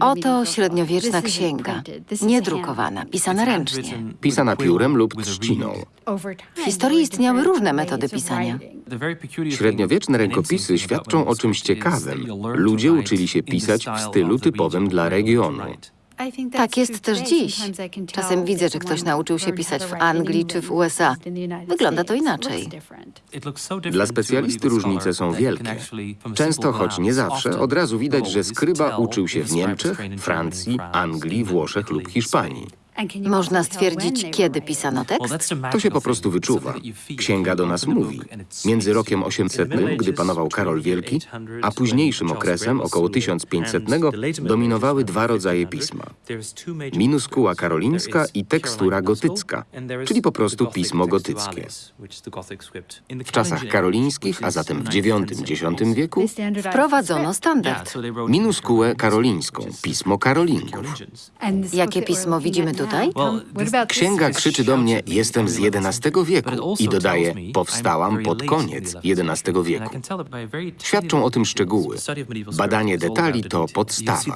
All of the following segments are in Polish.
Oto średniowieczna księga, niedrukowana, pisana ręcznie. Pisana piórem lub trzciną. W historii istniały różne metody pisania. Średniowieczne rękopisy świadczą o czymś ciekawym. Ludzie uczyli się pisać w stylu typowym dla regionu. Tak jest też dziś. Czasem widzę, że ktoś nauczył się pisać w Anglii czy w USA. Wygląda to inaczej. Dla specjalisty różnice są wielkie. Często, choć nie zawsze, od razu widać, że skryba uczył się w Niemczech, Francji, Anglii, Włoszech lub Hiszpanii. Można stwierdzić, kiedy pisano tekst? To się po prostu wyczuwa. Księga do nas mówi. Między rokiem 800, gdy panował Karol Wielki, a późniejszym okresem, około 1500, dominowały dwa rodzaje pisma. Minuskuła karolińska i tekstura gotycka, czyli po prostu pismo gotyckie. W czasach karolińskich, a zatem w IX-X wieku, Wprowadzono standard. minuskułę karolińską, pismo karolingów. Jakie pismo widzimy tutaj? Księga krzyczy do mnie, jestem z XI wieku i dodaje, powstałam pod koniec XI wieku. Świadczą o tym szczegóły. Badanie detali to podstawa.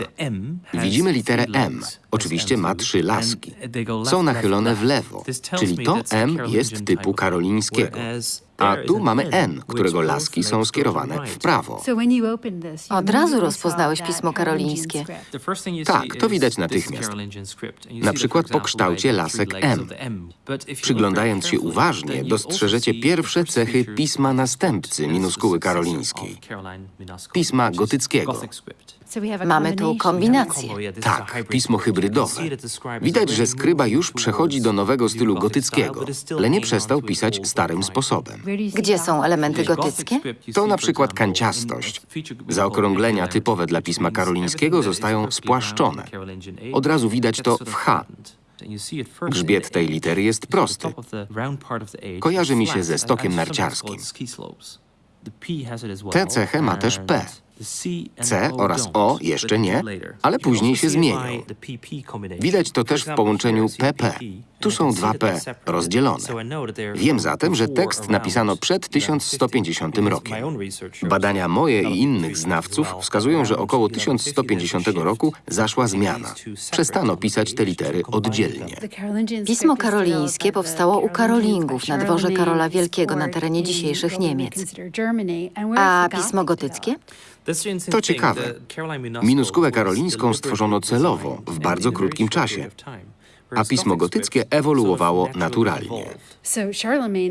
Widzimy literę M. Oczywiście ma trzy laski. Są nachylone w lewo, czyli to M jest typu karolińskiego. A tu mamy N, którego laski są skierowane w prawo. Od razu rozpoznałeś pismo karolińskie. Tak, to widać natychmiast. Na przykład po kształcie lasek M. Przyglądając się uważnie, dostrzeżecie pierwsze cechy pisma następcy minuskuły karolińskiej. Pisma gotyckiego. Mamy tu kombinację. Tak, pismo hybrydowe. Widać, że skryba już przechodzi do nowego stylu gotyckiego, ale nie przestał pisać starym sposobem. Gdzie są elementy gotyckie? To na przykład kanciastość. Zaokrąglenia typowe dla pisma karolińskiego zostają spłaszczone. Od razu widać to w H. Grzbiet tej litery jest prosty. Kojarzy mi się ze stokiem narciarskim. Tę cechę ma też P. C oraz O jeszcze nie, ale później się zmienią. Widać to też w połączeniu PP. Tu są dwa P rozdzielone. Wiem zatem, że tekst napisano przed 1150 rokiem. Badania moje i innych znawców wskazują, że około 1150 roku zaszła zmiana. Przestano pisać te litery oddzielnie. Pismo karolińskie powstało u Karolingów na dworze Karola Wielkiego na terenie dzisiejszych Niemiec. A pismo gotyckie? To ciekawe. Minuskułę karolińską stworzono celowo, w bardzo krótkim czasie, a pismo gotyckie ewoluowało naturalnie.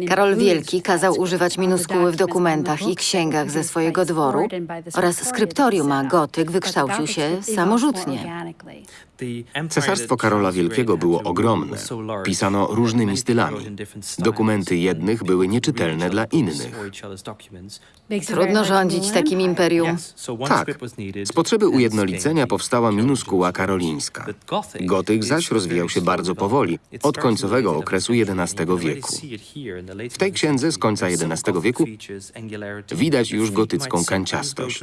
Karol Wielki kazał używać minuskuły w dokumentach i księgach ze swojego dworu oraz skryptorium, a gotyk wykształcił się samorzutnie. Cesarstwo Karola Wielkiego było ogromne. Pisano różnymi stylami. Dokumenty jednych były nieczytelne dla innych. Trudno rządzić takim imperium. Tak, z potrzeby ujednolicenia powstała minuskuła karolińska. Gotyk zaś rozwijał się bardzo powoli, od końcowego okresu XI wieku. W tej księdze z końca XI wieku widać już gotycką kanciastość.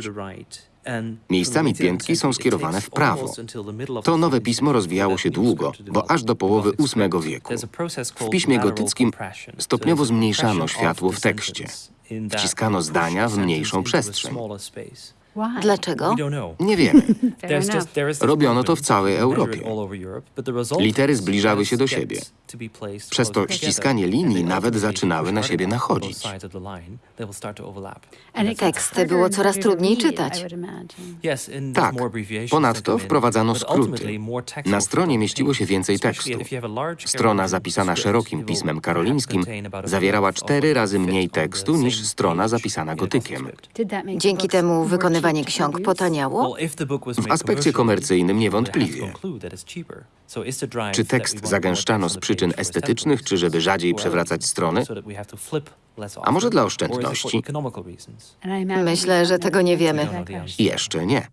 Miejscami piętki są skierowane w prawo. To nowe pismo rozwijało się długo, bo aż do połowy VIII wieku. W piśmie gotyckim stopniowo zmniejszano światło w tekście. Wciskano zdania w mniejszą przestrzeń. Dlaczego? Nie wiemy. Robiono to w całej Europie. Litery zbliżały się do siebie. Przez to ściskanie linii nawet zaczynały na siebie nachodzić. Teksty było coraz trudniej czytać. Tak. Ponadto wprowadzano skróty. Na stronie mieściło się więcej tekstu. Strona zapisana szerokim pismem karolińskim zawierała cztery razy mniej tekstu niż strona zapisana gotykiem. Dzięki temu ksiąg potaniało? W aspekcie komercyjnym niewątpliwie. Czy tekst zagęszczano z przyczyn estetycznych, czy żeby rzadziej przewracać strony? A może dla oszczędności? Myślę, że tego nie wiemy. Jeszcze nie.